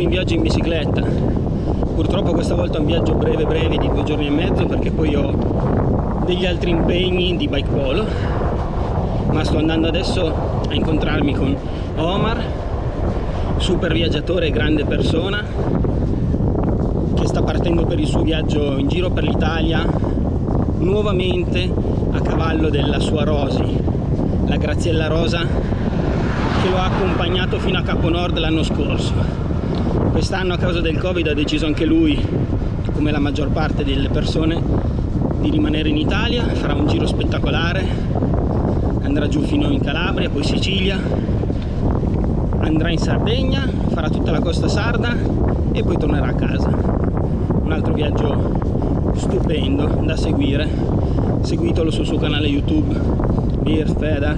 in viaggio in bicicletta. Purtroppo questa volta un viaggio breve breve di due giorni e mezzo perché poi ho degli altri impegni di bike polo ma sto andando adesso a incontrarmi con Omar super viaggiatore grande persona che sta partendo per il suo viaggio in giro per l'Italia nuovamente a cavallo della sua Rosi la Graziella Rosa che lo ha accompagnato fino a Capo Nord l'anno scorso. Quest'anno a causa del Covid ha deciso anche lui come la maggior parte delle persone di rimanere in Italia farà un giro spettacolare andrà giù fino in Calabria poi Sicilia andrà in Sardegna farà tutta la costa sarda e poi tornerà a casa. Un altro viaggio stupendo da seguire seguitelo sul suo canale youtube Beer Feder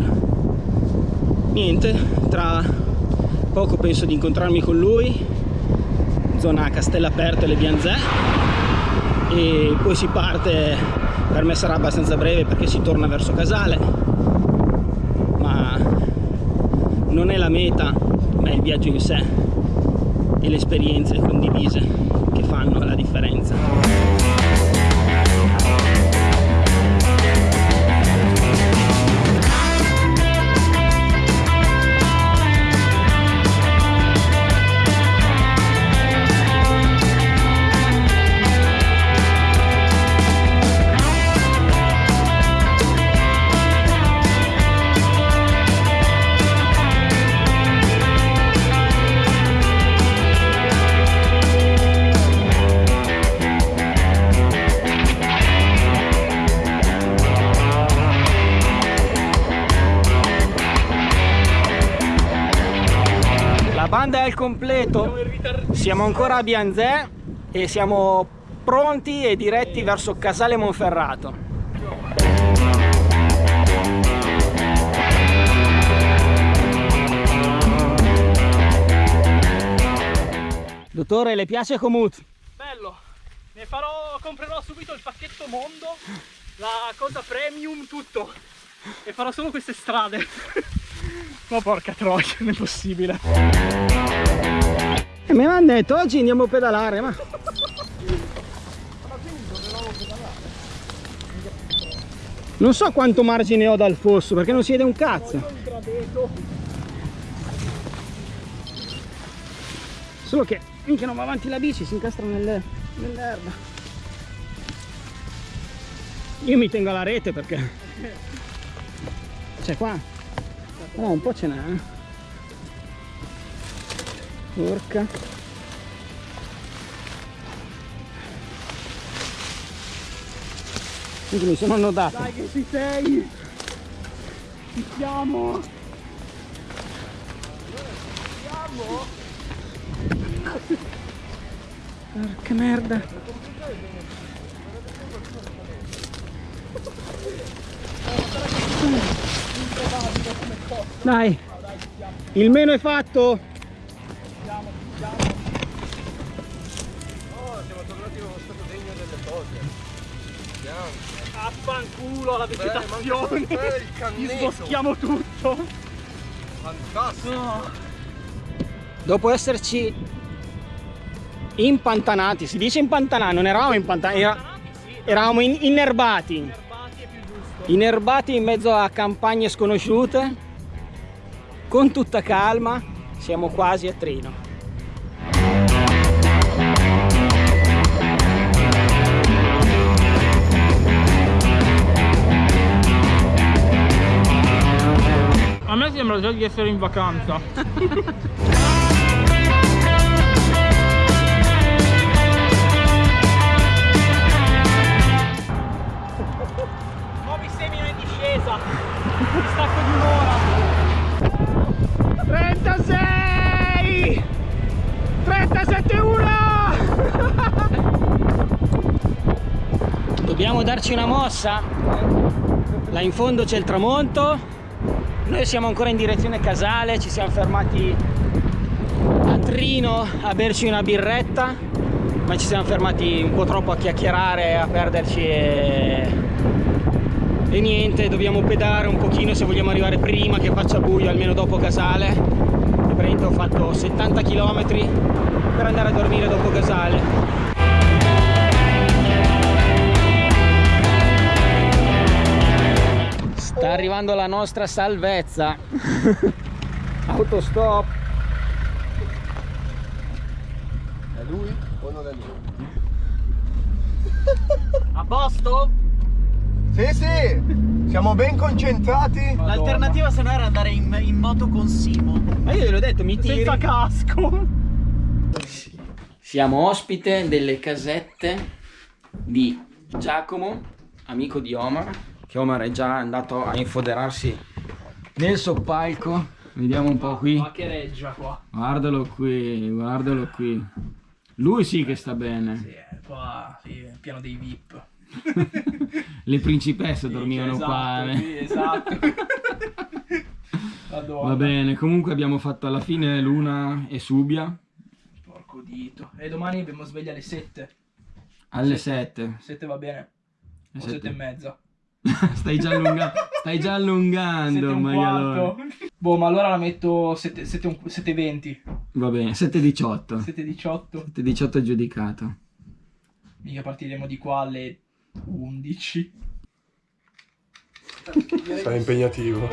niente tra poco penso di incontrarmi con lui. Zona Castellaperto e le Bianzè e poi si parte per me sarà abbastanza breve perché si torna verso Casale. Ma non è la meta ma è il viaggio in sé e le esperienze condivise che fanno banda è al completo. Siamo ancora a Bianzè e siamo pronti e diretti verso Casale Monferrato. Dottore le piace Comut? bello. Ne farò comprerò subito il pacchetto mondo la cosa premium tutto. E farò solo queste strade ma porca troia, non è possibile. E mi hanno detto oggi andiamo a pedalare, ma... Non so quanto margine ho dal fosso, perché non si vede un cazzo. Solo che finché non va avanti la bici si incastra nell'erba. Nell Io mi tengo alla rete perché... Cioè qua No, un po' ce n'è. Eh. Porca. Quindi mi sono annodato. Dai che ci sei! Ci siamo! siamo! Porca merda! Dai, il meno è fatto. Siamo, siamo. Oh, siamo tornati allo stato degno delle cose. Andiamo. Affanculo la vegetazione. Beh, sboschiamo tutto. Fantastico. Oh. Dopo esserci impantanati, si dice impantanati, non eravamo impantanati, era, eravamo in, innerbati. Inerbati in mezzo a campagne sconosciute. Con tutta calma siamo quasi a Trino a me sembra già di essere in vacanza stacco di un'ora. 36 37 1 dobbiamo darci una mossa? Là in fondo c'è il tramonto. Noi siamo ancora in direzione Casale ci siamo fermati a Trino a berci una birretta ma ci siamo fermati un po' troppo a chiacchierare a perderci e e niente dobbiamo pedare un pochino se vogliamo arrivare prima che faccia buio almeno dopo Casale e praticamente ho fatto 70 km per andare a dormire dopo Casale. Sta arrivando la nostra salvezza. Autostop. È lui o non è lui? A posto? Sì, sì, siamo ben concentrati. L'alternativa se no era andare in, in moto con Simo. Ma io gliel'ho detto, mi tiri. Senza casco. Siamo ospite delle casette di Giacomo, amico di Omar, che Omar è già andato a infoderarsi nel soppalco. Vediamo un po' qui. Ma che reggia qua. Guardalo qui, guardalo qui. Lui sì che sta bene. Sì, qua sì, piano dei VIP. Le principesse dormivano esatto, qua. eh. Sì, esatto. Madonna. Va bene, comunque abbiamo fatto alla fine Luna e Subia Porco dito. E domani abbiamo sveglia alle 7. alle 7. 7 va bene. O Sette. 7 e mezza. stai già allungando, stai già 7 allungando, quarto. Boh, ma allora la metto 7, 7, un- 7 20. Va bene, 7.18. 7 18. 7.18 giudicato. Mica partiremo di qua alle 11. Sarà impegnativo.